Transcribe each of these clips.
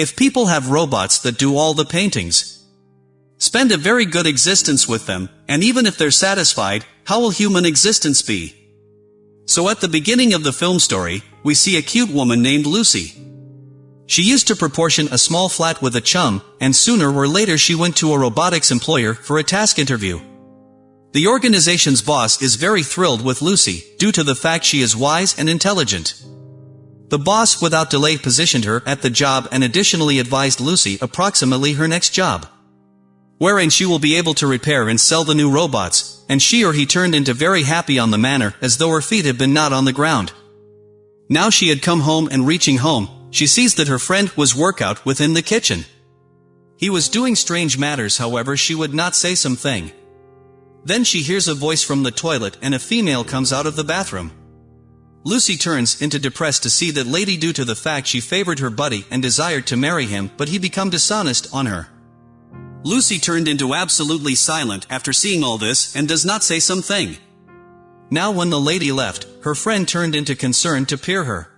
If people have robots that do all the paintings, spend a very good existence with them, and even if they're satisfied, how will human existence be? So at the beginning of the film story, we see a cute woman named Lucy. She used to proportion a small flat with a chum, and sooner or later she went to a robotics employer for a task interview. The organization's boss is very thrilled with Lucy, due to the fact she is wise and intelligent. The boss without delay positioned her at the job and additionally advised Lucy approximately her next job. Wherein she will be able to repair and sell the new robots, and she or he turned into very happy on the manner as though her feet had been not on the ground. Now she had come home and reaching home, she sees that her friend was workout within the kitchen. He was doing strange matters however she would not say something. Then she hears a voice from the toilet and a female comes out of the bathroom. Lucy turns into depressed to see that lady due to the fact she favored her buddy and desired to marry him but he become dishonest on her. Lucy turned into absolutely silent after seeing all this and does not say something. Now when the lady left, her friend turned into concern to peer her.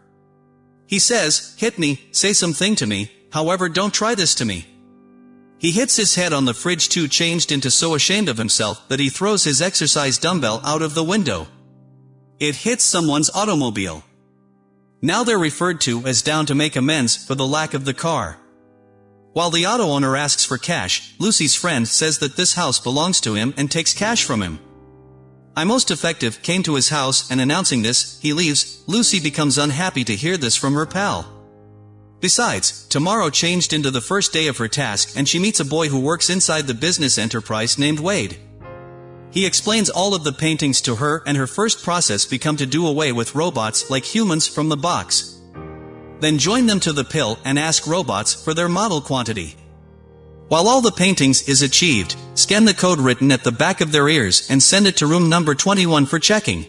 He says, hit me, say something to me, however don't try this to me. He hits his head on the fridge too changed into so ashamed of himself that he throws his exercise dumbbell out of the window. It hits someone's automobile. Now they're referred to as down to make amends for the lack of the car. While the auto owner asks for cash, Lucy's friend says that this house belongs to him and takes cash from him. I most effective came to his house and announcing this, he leaves, Lucy becomes unhappy to hear this from her pal. Besides, tomorrow changed into the first day of her task and she meets a boy who works inside the business enterprise named Wade. He explains all of the paintings to her and her first process become to do away with robots like humans from the box. Then join them to the pill and ask robots for their model quantity. While all the paintings is achieved, scan the code written at the back of their ears and send it to room number 21 for checking.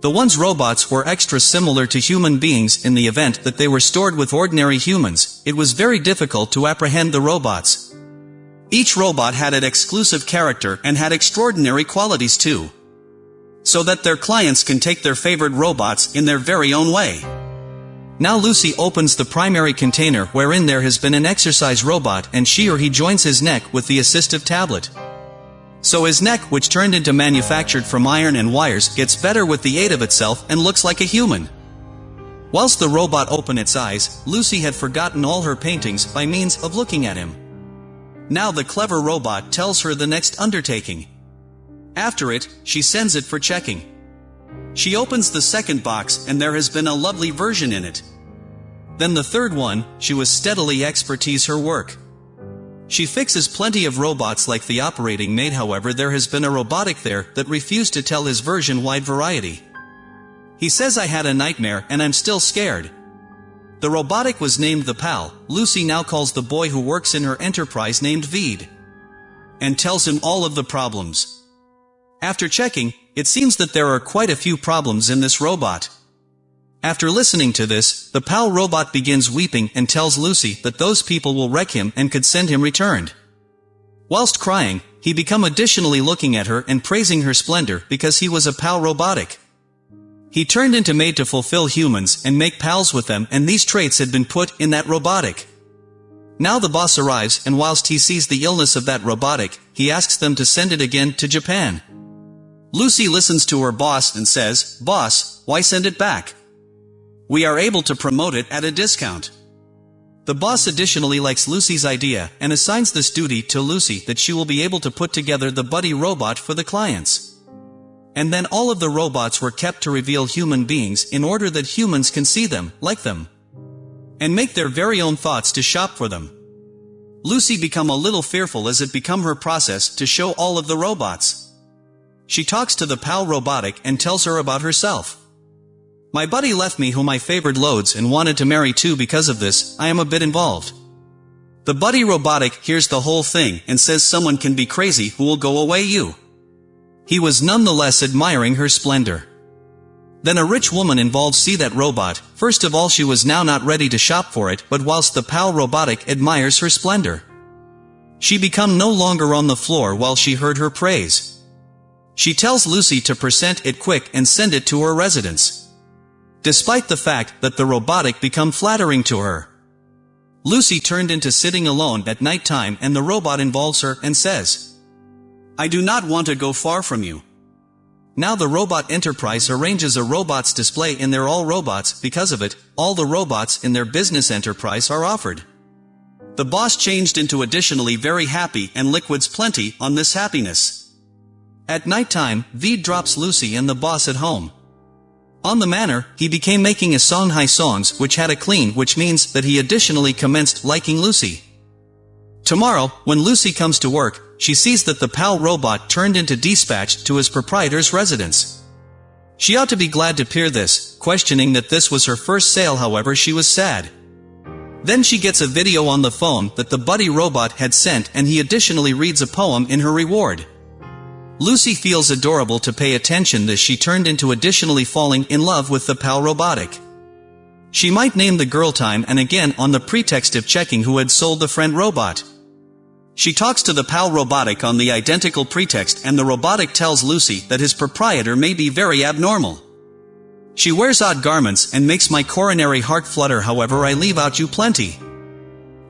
The one's robots were extra similar to human beings in the event that they were stored with ordinary humans, it was very difficult to apprehend the robots. Each robot had an exclusive character and had extraordinary qualities too. So that their clients can take their favorite robots in their very own way. Now Lucy opens the primary container wherein there has been an exercise robot and she or he joins his neck with the assistive tablet. So his neck which turned into manufactured from iron and wires gets better with the aid of itself and looks like a human. Whilst the robot opened its eyes, Lucy had forgotten all her paintings by means of looking at him. Now the clever robot tells her the next undertaking. After it, she sends it for checking. She opens the second box and there has been a lovely version in it. Then the third one, she was steadily expertise her work. She fixes plenty of robots like the operating maid however there has been a robotic there that refused to tell his version wide variety. He says I had a nightmare and I'm still scared. The robotic was named the pal, Lucy now calls the boy who works in her enterprise named Veed. And tells him all of the problems. After checking, it seems that there are quite a few problems in this robot. After listening to this, the PAL robot begins weeping and tells Lucy that those people will wreck him and could send him returned. Whilst crying, he become additionally looking at her and praising her splendor because he was a PAL robotic. He turned into made to fulfill humans and make pals with them and these traits had been put in that robotic. Now the boss arrives and whilst he sees the illness of that robotic, he asks them to send it again to Japan. Lucy listens to her boss and says, Boss, why send it back? We are able to promote it at a discount. The boss additionally likes Lucy's idea and assigns this duty to Lucy that she will be able to put together the buddy robot for the clients. And then all of the robots were kept to reveal human beings in order that humans can see them, like them, and make their very own thoughts to shop for them. Lucy become a little fearful as it become her process to show all of the robots. She talks to the PAL robotic and tells her about herself. My buddy left me whom I favored loads and wanted to marry too because of this, I am a bit involved. The buddy robotic hears the whole thing and says someone can be crazy who will go away you. He was nonetheless admiring her splendor. Then a rich woman involved see that robot, first of all she was now not ready to shop for it but whilst the pal robotic admires her splendor. She become no longer on the floor while she heard her praise. She tells Lucy to present it quick and send it to her residence despite the fact that the robotic become flattering to her. Lucy turned into sitting alone at night time and the robot involves her and says, I do not want to go far from you. Now the robot enterprise arranges a robots display in their all robots, because of it, all the robots in their business enterprise are offered. The boss changed into additionally very happy and liquids plenty on this happiness. At night time, Veed drops Lucy and the boss at home. On the manner, he became making a song high songs which had a clean which means that he additionally commenced liking Lucy. Tomorrow, when Lucy comes to work, she sees that the PAL robot turned into dispatched to his proprietor's residence. She ought to be glad to peer this, questioning that this was her first sale however she was sad. Then she gets a video on the phone that the buddy robot had sent and he additionally reads a poem in her reward. Lucy feels adorable to pay attention that she turned into additionally falling in love with the PAL robotic. She might name the girl time and again on the pretext of checking who had sold the friend robot. She talks to the PAL robotic on the identical pretext and the robotic tells Lucy that his proprietor may be very abnormal. She wears odd garments and makes my coronary heart flutter however I leave out you plenty.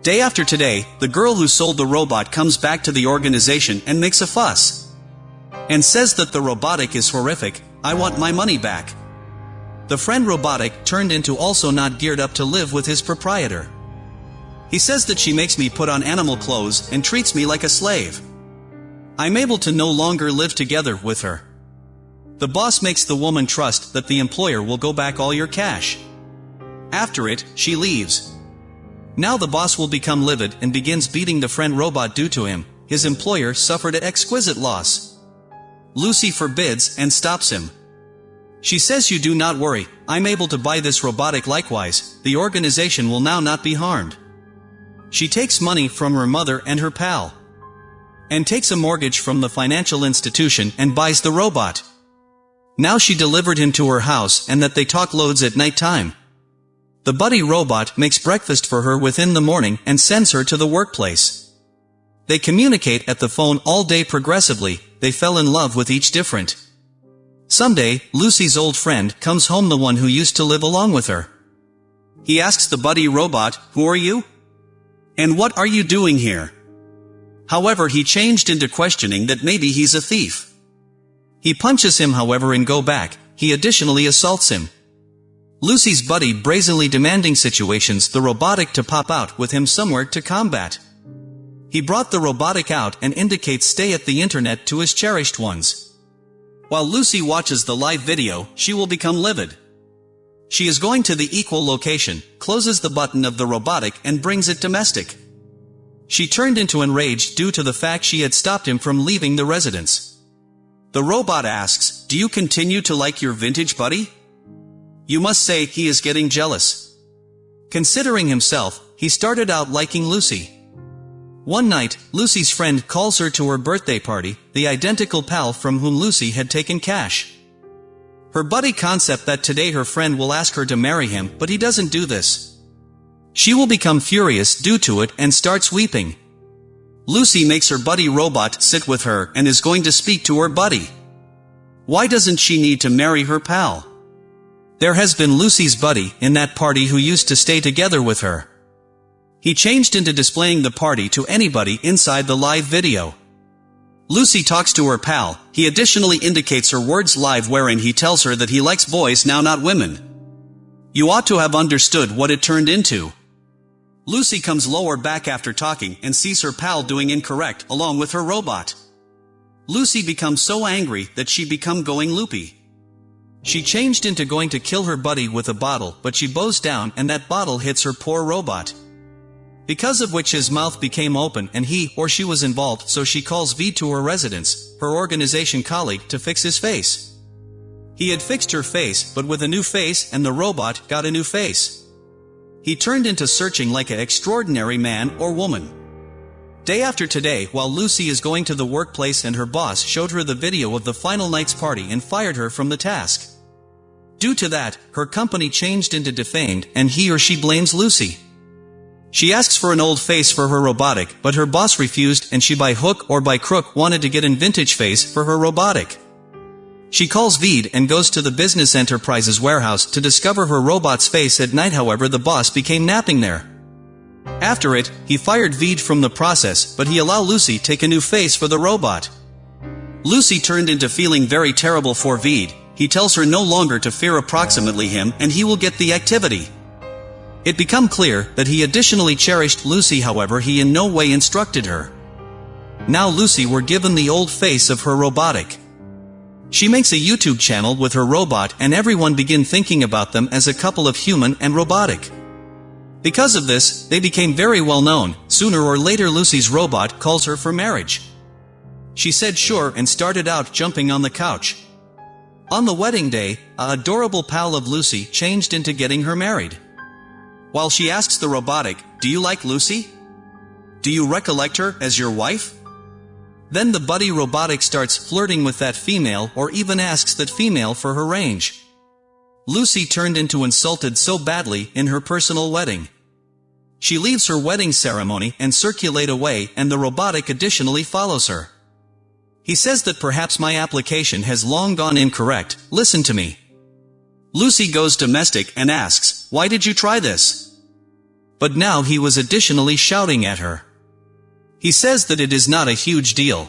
Day after today, the girl who sold the robot comes back to the organization and makes a fuss and says that the robotic is horrific, I want my money back. The friend robotic turned into also not geared up to live with his proprietor. He says that she makes me put on animal clothes and treats me like a slave. I'm able to no longer live together with her. The boss makes the woman trust that the employer will go back all your cash. After it, she leaves. Now the boss will become livid and begins beating the friend robot due to him. His employer suffered an exquisite loss. Lucy forbids and stops him. She says you do not worry, I'm able to buy this robotic likewise, the organization will now not be harmed. She takes money from her mother and her pal. And takes a mortgage from the financial institution and buys the robot. Now she delivered him to her house and that they talk loads at night time. The buddy robot makes breakfast for her within the morning and sends her to the workplace. They communicate at the phone all day progressively, they fell in love with each different. Someday, Lucy's old friend comes home the one who used to live along with her. He asks the buddy robot, who are you? And what are you doing here? However he changed into questioning that maybe he's a thief. He punches him however and go back, he additionally assaults him. Lucy's buddy brazenly demanding situations the robotic to pop out with him somewhere to combat. He brought the robotic out and indicates stay at the internet to his cherished ones. While Lucy watches the live video, she will become livid. She is going to the equal location, closes the button of the robotic and brings it domestic. She turned into enraged due to the fact she had stopped him from leaving the residence. The robot asks, do you continue to like your vintage buddy? You must say he is getting jealous. Considering himself, he started out liking Lucy. One night, Lucy's friend calls her to her birthday party, the identical pal from whom Lucy had taken cash. Her buddy concept that today her friend will ask her to marry him, but he doesn't do this. She will become furious due to it and starts weeping. Lucy makes her buddy robot sit with her and is going to speak to her buddy. Why doesn't she need to marry her pal? There has been Lucy's buddy in that party who used to stay together with her. He changed into displaying the party to anybody inside the live video. Lucy talks to her pal, he additionally indicates her words live wherein he tells her that he likes boys now not women. You ought to have understood what it turned into. Lucy comes lower back after talking and sees her pal doing incorrect along with her robot. Lucy becomes so angry that she become going loopy. She changed into going to kill her buddy with a bottle but she bows down and that bottle hits her poor robot because of which his mouth became open and he or she was involved so she calls V to her residence, her organization colleague to fix his face. He had fixed her face but with a new face and the robot got a new face. He turned into searching like an extraordinary man or woman. Day after today while Lucy is going to the workplace and her boss showed her the video of the final night's party and fired her from the task. Due to that, her company changed into defamed and he or she blames Lucy. She asks for an old face for her robotic, but her boss refused and she by hook or by crook wanted to get an vintage face for her robotic. She calls Veed and goes to the business enterprise's warehouse to discover her robot's face at night however the boss became napping there. After it, he fired Veed from the process but he allowed Lucy take a new face for the robot. Lucy turned into feeling very terrible for Veed, he tells her no longer to fear approximately him and he will get the activity. It become clear that he additionally cherished Lucy however he in no way instructed her. Now Lucy were given the old face of her robotic. She makes a YouTube channel with her robot and everyone begin thinking about them as a couple of human and robotic. Because of this, they became very well known, sooner or later Lucy's robot calls her for marriage. She said sure and started out jumping on the couch. On the wedding day, a adorable pal of Lucy changed into getting her married. While she asks the robotic, do you like Lucy? Do you recollect her as your wife? Then the buddy robotic starts flirting with that female or even asks that female for her range. Lucy turned into insulted so badly in her personal wedding. She leaves her wedding ceremony and circulate away and the robotic additionally follows her. He says that perhaps my application has long gone incorrect, listen to me. Lucy goes domestic and asks, why did you try this? But now he was additionally shouting at her. He says that it is not a huge deal.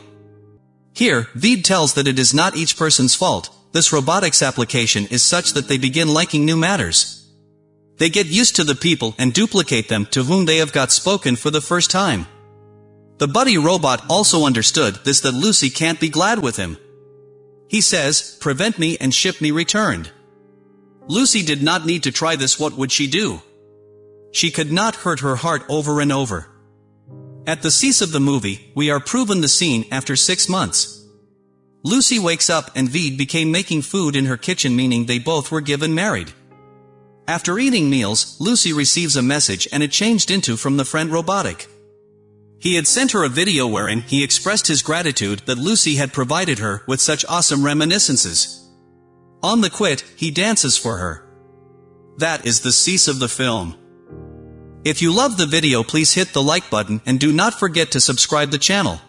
Here, Veed tells that it is not each person's fault, this robotics application is such that they begin liking new matters. They get used to the people and duplicate them to whom they have got spoken for the first time. The buddy robot also understood this that Lucy can't be glad with him. He says, prevent me and ship me returned. Lucy did not need to try this what would she do? She could not hurt her heart over and over. At the cease of the movie, we are proven the scene after six months. Lucy wakes up and Veed became making food in her kitchen meaning they both were given married. After eating meals, Lucy receives a message and it changed into from the friend robotic. He had sent her a video wherein he expressed his gratitude that Lucy had provided her with such awesome reminiscences. On the quit, he dances for her. That is the cease of the film. If you love the video please hit the like button and do not forget to subscribe the channel.